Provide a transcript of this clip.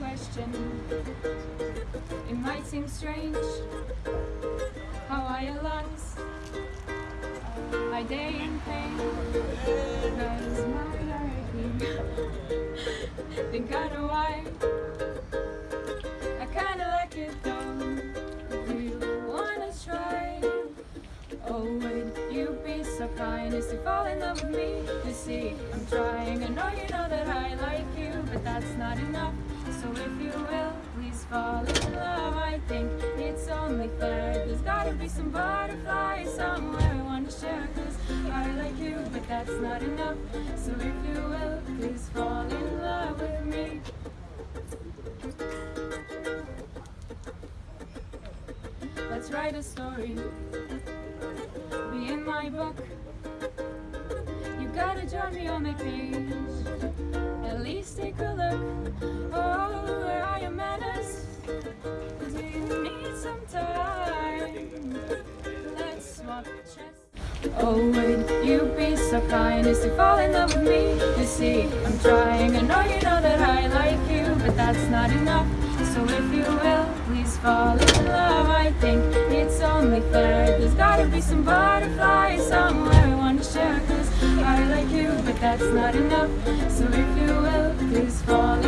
question. It might seem strange how I lost my day in pain. Cause my hurricane. Think I know why. I kinda like it though. Do you wanna try? Oh, would you be so kind as to fall in love with me? You see, I'm trying. I know you know that I like you, but that's not enough. You will, please fall in love. I think it's only fair. There's gotta be some butterflies somewhere I wanna share. Cause I like you, but that's not enough. So if you will, please fall in love with me. Let's write a story. Be in my book. You gotta join me on my page. At least take a Oh, would you be so kind as to fall in love with me? You see, I'm trying. I know you know that I like you, but that's not enough. So if you will, please fall in love. I think it's only fair. There's gotta be some butterflies somewhere I wanna share. Cause I like you, but that's not enough. So if you will, please fall in love